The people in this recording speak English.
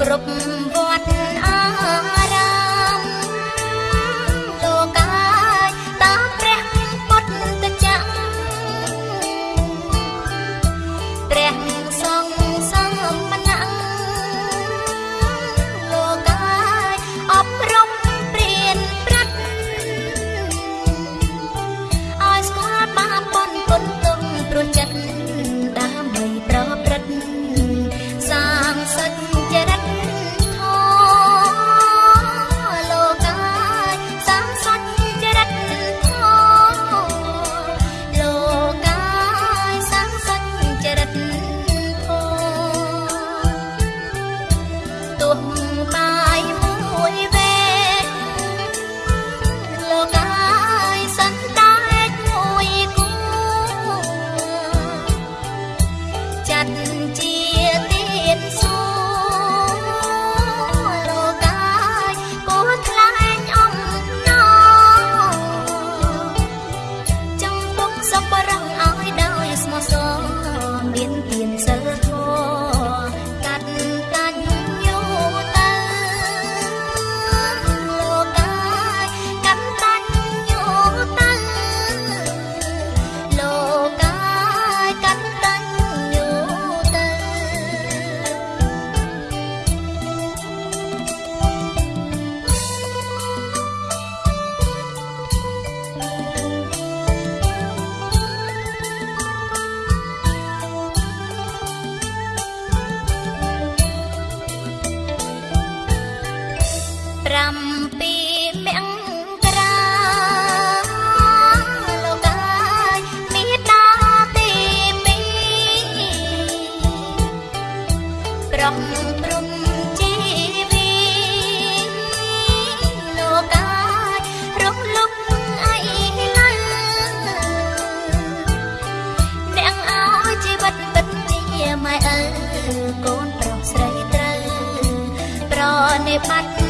គ្រប់ me button.